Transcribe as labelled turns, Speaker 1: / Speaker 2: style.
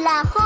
Speaker 1: con